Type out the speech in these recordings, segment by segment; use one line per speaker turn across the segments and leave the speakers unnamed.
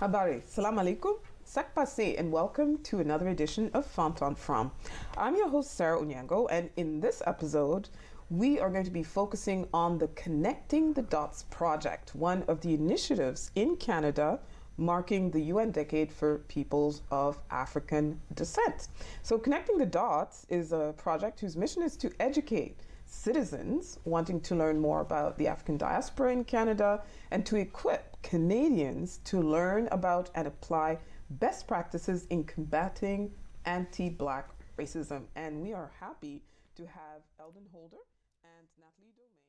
Habari, salam alaikum, sak passe, and welcome to another edition of Fonton From. I'm your host, Sarah Onyango, and in this episode, we are going to be focusing on the Connecting the Dots project, one of the initiatives in Canada marking the UN Decade for Peoples of African Descent. So, Connecting the Dots is a project whose mission is to educate citizens wanting to learn more about the African diaspora in Canada and to equip Canadians to learn about and apply best practices in combating anti Black racism. And we are happy to have Eldon Holder and Natalie Domingue.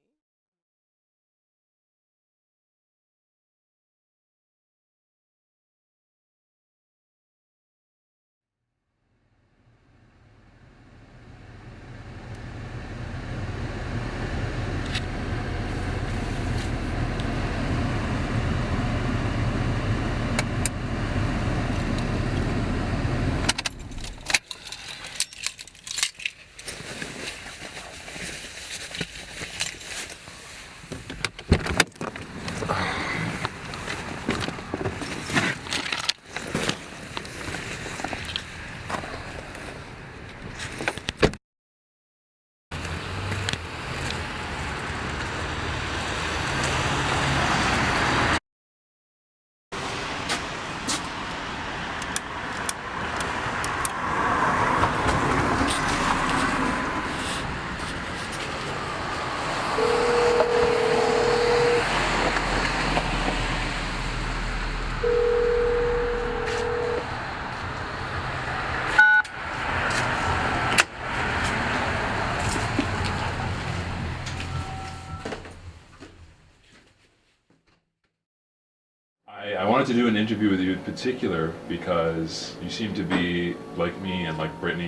I, I wanted to do an interview with you in particular because you seem to be like me and like Brittany.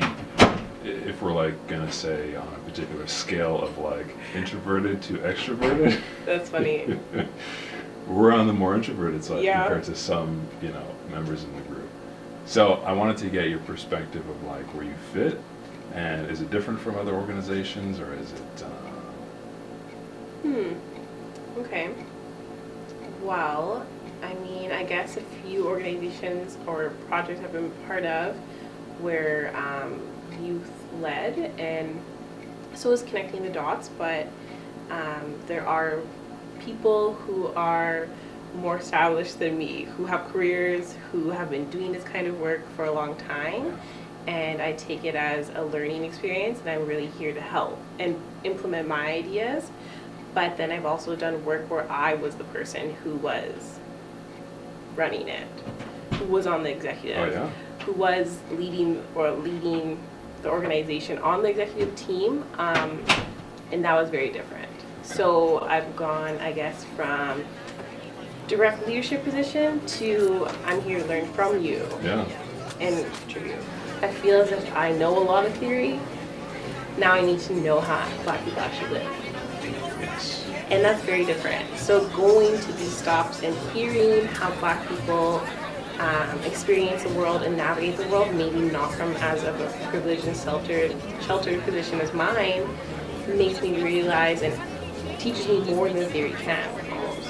If we're like gonna say on a particular scale of like introverted to extroverted,
That's funny.
we're on the more introverted side
Yeah.
compared to some, you know, members in the group. So I wanted to get your perspective of like where you fit, and is it different from other organizations or is it? Uh,
Hmm. Okay. Well, I mean, I guess a few organizations or projects I've been part of were um, youth led, and so is connecting the dots. But um, there are people who are more established than me, who have careers, who have been doing this kind of work for a long time. And I take it as a learning experience, and I'm really here to help and implement my ideas. But then I've also done work where I was the person who was running it, who was on the executive,
oh yeah.
who was leading or leading the organization on the executive team, um, and that was very different. So I've gone, I guess, from direct leadership position to I'm here to learn from you
Yeah.
and contribute. I feel as if I know a lot of theory. Now I need to know how Black people actually live. And that's very different. So going to these stops and hearing how Black people um, experience the world and navigate the world, maybe not from as of a privileged and sheltered sheltered position as mine, makes me realize and teaches me more than theory can almost.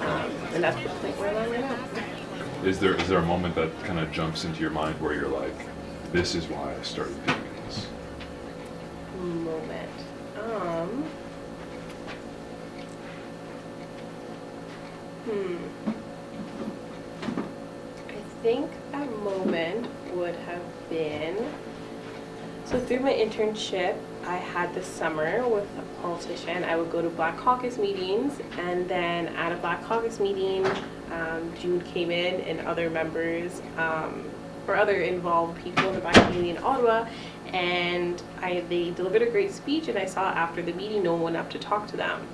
Um, and that's the point where I'm at right.
Is there is there a moment that kind of jumps into your mind where you're like, this is why I started doing this?
Moment. Um. Hmm. I think that moment would have been. So through my internship, I had this summer with a politician. I would go to Black Caucus meetings, and then at a Black Caucus meeting, um, June came in and other members um, or other involved people in the Black community in Ottawa, and I they delivered a great speech. And I saw after the meeting, no one up to talk to them.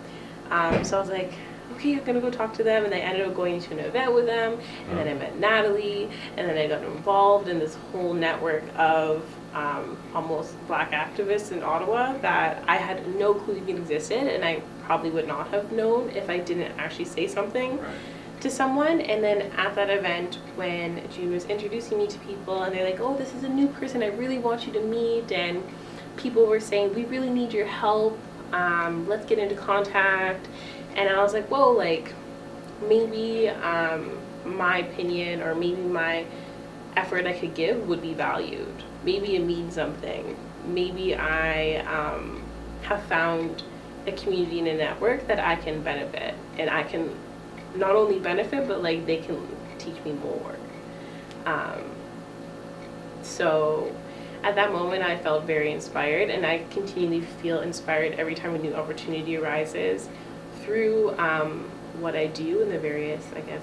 Um, so I was like, okay, I'm gonna go talk to them. And I ended up going to an event with them, and then I met Natalie, and then I got involved in this whole network of um, almost black activists in Ottawa that I had no clue even existed, and I probably would not have known if I didn't actually say something
Right.
to someone. And then at that event, when June was introducing me to people, and they're like, "Oh, this is a new person. I really want you to meet," and people were saying, "We really need your help. Um, let's get into contact." And I was like, "Whoa, like maybe." Um, my opinion or maybe my effort I could give would be valued. Maybe it means something. Maybe I um, have found a community and a network that I can benefit and I can not only benefit but like they can teach me more. Um, so at that moment I felt very inspired and I continually feel inspired every time a new opportunity arises through um, what I do in the various, I guess,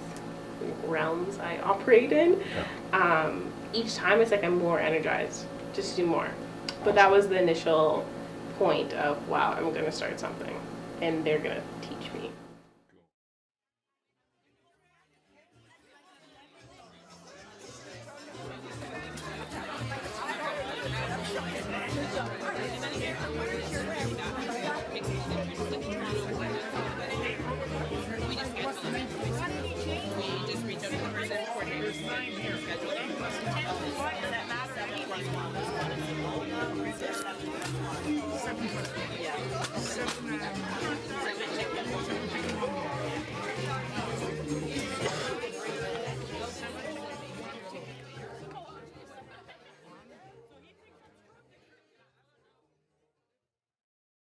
realms I operate in.
Yeah.
Um, each time it's like I'm more energized just to do more. But that was the initial point of wow, I'm gonna start something and they're gonna teach me. We just get